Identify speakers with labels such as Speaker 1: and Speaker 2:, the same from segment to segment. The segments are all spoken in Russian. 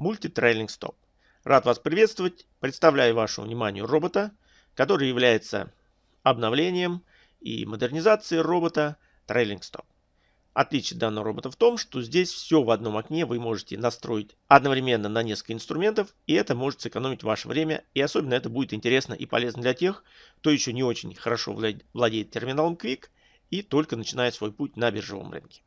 Speaker 1: Multi-Trailing Stop. Рад вас приветствовать. Представляю вашему вниманию робота, который является обновлением и модернизацией робота Trailing Stop. Отличие данного робота в том, что здесь все в одном окне вы можете настроить одновременно на несколько инструментов, и это может сэкономить ваше время, и особенно это будет интересно и полезно для тех, кто еще не очень хорошо владеет терминалом Quick и только начинает свой путь на биржевом рынке.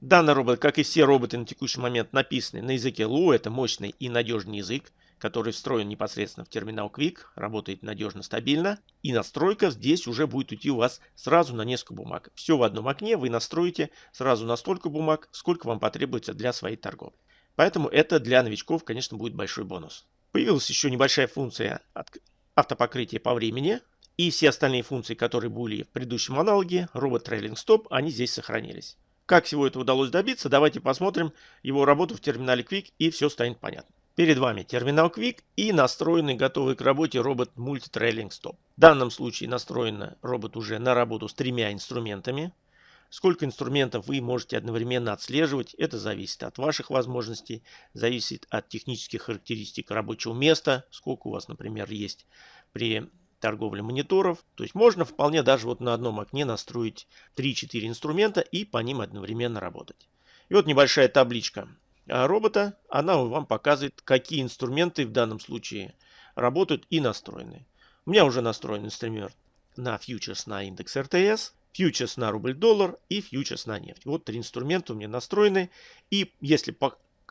Speaker 1: Данный робот, как и все роботы на текущий момент, написаны на языке Lua, это мощный и надежный язык, который встроен непосредственно в терминал Quick, работает надежно, стабильно. И настройка здесь уже будет идти у вас сразу на несколько бумаг. Все в одном окне вы настроите сразу на столько бумаг, сколько вам потребуется для своей торговли. Поэтому это для новичков, конечно, будет большой бонус. Появилась еще небольшая функция автопокрытия по времени. И все остальные функции, которые были в предыдущем аналоге, робот Trailing Stop, они здесь сохранились. Как всего этого удалось добиться, давайте посмотрим его работу в терминале Quick и все станет понятно. Перед вами терминал Quick и настроенный готовый к работе робот Multi-Trailing Stop. В данном случае настроен робот уже на работу с тремя инструментами. Сколько инструментов вы можете одновременно отслеживать, это зависит от ваших возможностей, зависит от технических характеристик рабочего места, сколько у вас, например, есть при торговле мониторов. То есть можно вполне даже вот на одном окне настроить 3-4 инструмента и по ним одновременно работать. И вот небольшая табличка а робота, она вам показывает, какие инструменты в данном случае работают и настроены. У меня уже настроен инструмент на фьючерс на индекс РТС, фьючерс на рубль-доллар и фьючерс на нефть. Вот три инструмента у меня настроены. И если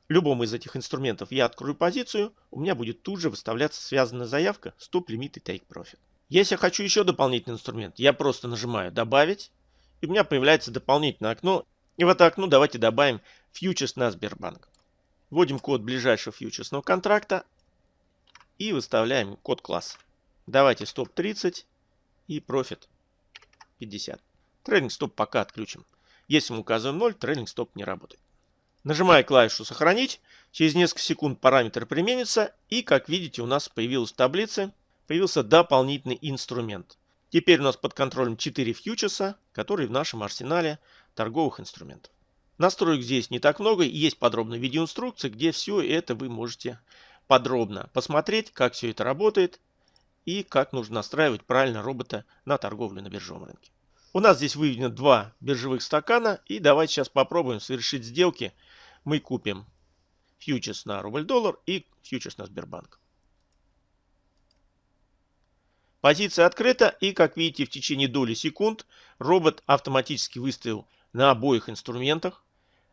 Speaker 1: любому из этих инструментов я открою позицию, у меня будет тут же выставляться связанная заявка Limit и Take Profit. Если я хочу еще дополнительный инструмент, я просто нажимаю «Добавить», и у меня появляется дополнительное окно. И в это окно давайте добавим фьючерс на Сбербанк. Вводим код ближайшего фьючерсного контракта и выставляем код класса. Давайте стоп 30 и профит 50. Трейдинг стоп пока отключим. Если мы указываем 0, трейдинг стоп не работает. Нажимая клавишу «Сохранить», через несколько секунд параметр применится, и, как видите, у нас появилась таблица, появился дополнительный инструмент. Теперь у нас под контролем 4 фьючерса, которые в нашем арсенале торговых инструментов. Настроек здесь не так много, есть подробная видеоинструкция, где все это вы можете подробно посмотреть, как все это работает и как нужно настраивать правильно робота на торговлю на биржевом рынке. У нас здесь выведено два биржевых стакана и давайте сейчас попробуем совершить сделки. Мы купим фьючерс на рубль-доллар и фьючерс на Сбербанк. Позиция открыта и как видите в течение доли секунд робот автоматически выставил на обоих инструментах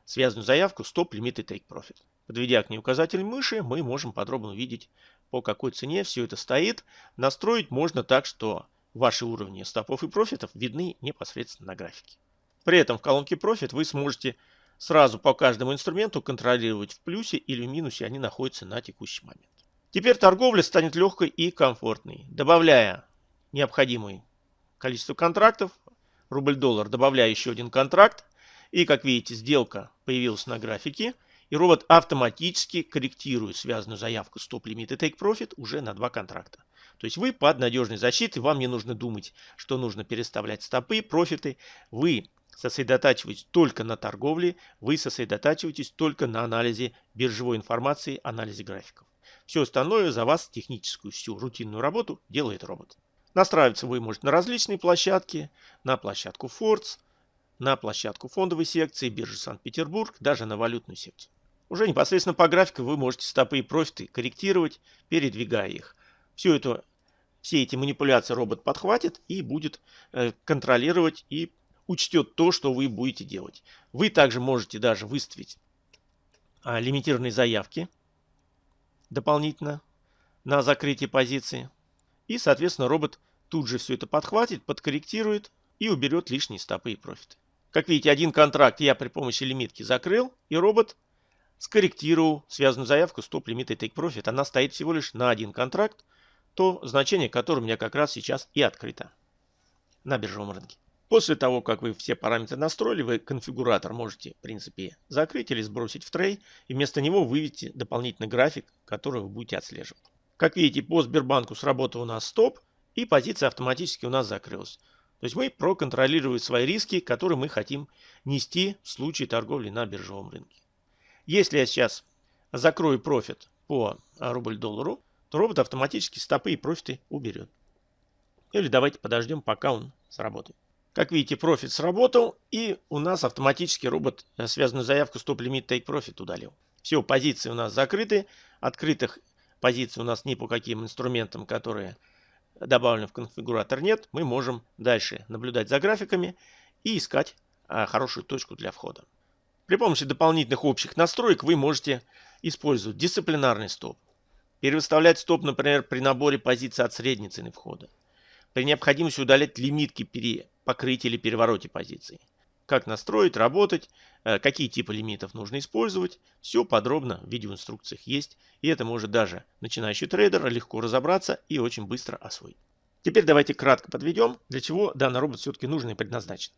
Speaker 1: связанную заявку Stop Limit и Take Profit. Подведя к ней указатель мыши, мы можем подробно увидеть, по какой цене все это стоит. Настроить можно так, что ваши уровни стопов и профитов видны непосредственно на графике. При этом в колонке Profit вы сможете сразу по каждому инструменту контролировать в плюсе или в минусе они находятся на текущий момент. Теперь торговля станет легкой и комфортной. Добавляя необходимое количество контрактов, рубль-доллар, добавляя еще один контракт, и, как видите, сделка появилась на графике. И робот автоматически корректирует связанную заявку Limit и Take Profit уже на два контракта. То есть вы под надежной защитой, вам не нужно думать, что нужно переставлять стопы, профиты. Вы сосредотачиваетесь только на торговле, вы сосредотачиваетесь только на анализе биржевой информации, анализе графиков. Все остальное за вас, техническую всю рутинную работу, делает робот. Настраиваться вы можете на различные площадки, на площадку Forts, на площадку фондовой секции биржи Санкт-Петербург, даже на валютную секцию. Уже непосредственно по графику вы можете стопы и профиты корректировать, передвигая их. Все, это, все эти манипуляции робот подхватит и будет э, контролировать и учтет то, что вы будете делать. Вы также можете даже выставить а, лимитированные заявки дополнительно на закрытие позиции. И, соответственно, робот тут же все это подхватит, подкорректирует и уберет лишние стопы и профиты. Как видите, один контракт я при помощи лимитки закрыл, и робот скорректировал связанную заявку Stop Limit и Take Profit. Она стоит всего лишь на один контракт, то значение которое у меня как раз сейчас и открыто на биржевом рынке. После того, как вы все параметры настроили, вы конфигуратор можете, в принципе, закрыть или сбросить в трей, и вместо него выведите дополнительный график, который вы будете отслеживать. Как видите, по Сбербанку сработал у нас стоп, и позиция автоматически у нас закрылась. То есть мы проконтролировали свои риски, которые мы хотим нести в случае торговли на биржевом рынке. Если я сейчас закрою профит по рубль-доллару, то робот автоматически стопы и профиты уберет. Или давайте подождем, пока он сработает. Как видите, профит сработал, и у нас автоматически робот э, связанную заявку Stop Limit Take Profit удалил. Все, позиции у нас закрыты. Открытых позиций у нас ни по каким инструментам, которые добавлены в конфигуратор нет. Мы можем дальше наблюдать за графиками и искать а, хорошую точку для входа. При помощи дополнительных общих настроек вы можете использовать дисциплинарный стоп. Перевыставлять стоп, например, при наборе позиций от средней цены входа. При необходимости удалять лимитки при покрытии или перевороте позиций. Как настроить, работать, э, какие типы лимитов нужно использовать. Все подробно в видеоинструкциях есть. И это может даже начинающий трейдер легко разобраться и очень быстро освоить. Теперь давайте кратко подведем, для чего данный робот все-таки нужен и предназначен.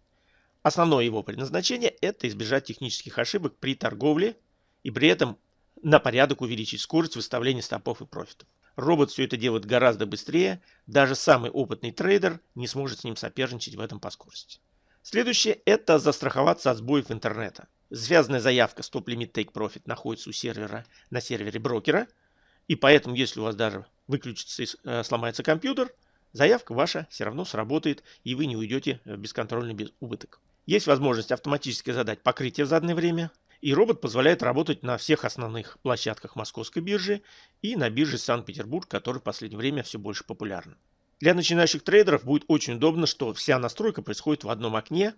Speaker 1: Основное его предназначение – это избежать технических ошибок при торговле и при этом на порядок увеличить скорость выставления стопов и профитов. Робот все это делает гораздо быстрее, даже самый опытный трейдер не сможет с ним соперничать в этом по скорости. Следующее – это застраховаться от сбоев интернета. Связанная заявка Stop Limit Take Profit находится у сервера на сервере брокера, и поэтому, если у вас даже выключится и э, сломается компьютер, заявка ваша все равно сработает, и вы не уйдете в бесконтрольный убыток. Есть возможность автоматически задать покрытие в заданное время, и робот позволяет работать на всех основных площадках московской биржи и на бирже Санкт-Петербург, которая в последнее время все больше популярна. Для начинающих трейдеров будет очень удобно, что вся настройка происходит в одном окне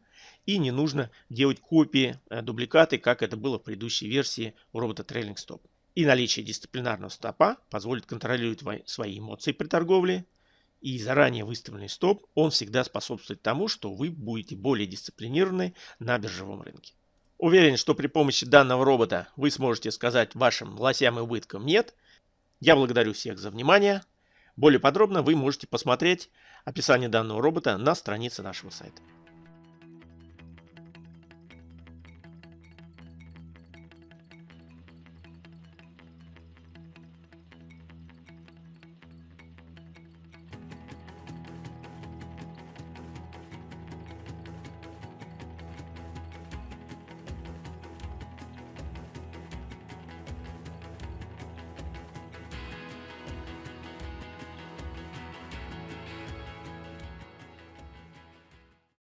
Speaker 1: и не нужно делать копии, э, дубликаты, как это было в предыдущей версии у робота Trailing Stop. И наличие дисциплинарного стопа позволит контролировать свои эмоции при торговле, и заранее выставленный стоп, он всегда способствует тому, что вы будете более дисциплинированы на биржевом рынке. Уверен, что при помощи данного робота вы сможете сказать вашим лосям и убыткам «нет». Я благодарю всех за внимание. Более подробно вы можете посмотреть описание данного робота на странице нашего сайта.